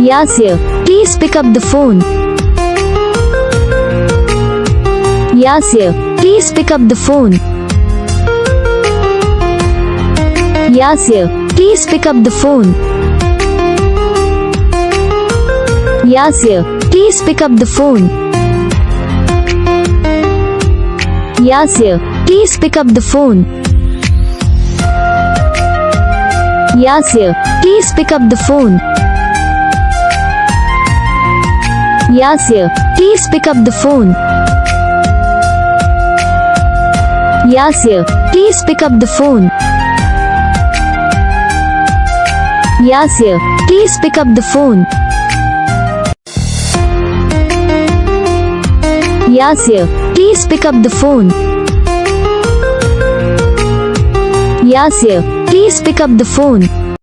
Yasir, please pick up the phone. Yasir, please pick up the phone. Yasir, please pick up the phone. Yasir, please pick up the phone. Yasir, please pick up the phone. Yasir, please pick up the phone. Yasir, please pick up the phone. Yasir, please pick up the phone. Yasir, please pick up the phone. Yasir, please pick up the phone. Yasir, please pick up the phone.